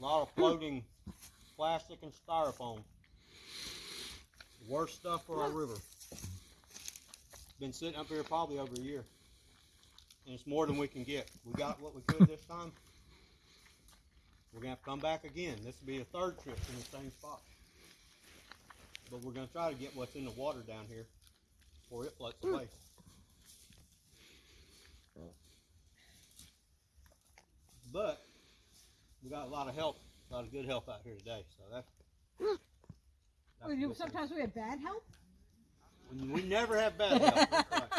A lot of floating plastic and styrofoam. Worst stuff for our river. Been sitting up here probably over a year. And it's more than we can get. We got what we could this time. We're gonna have to come back again. This will be a third trip in the same spot. But we're gonna try to get what's in the water down here before it floats away. But we got a lot of help, a lot of good help out here today. So that. that's Well, you- thing. Sometimes we have bad help. We we never have bad help.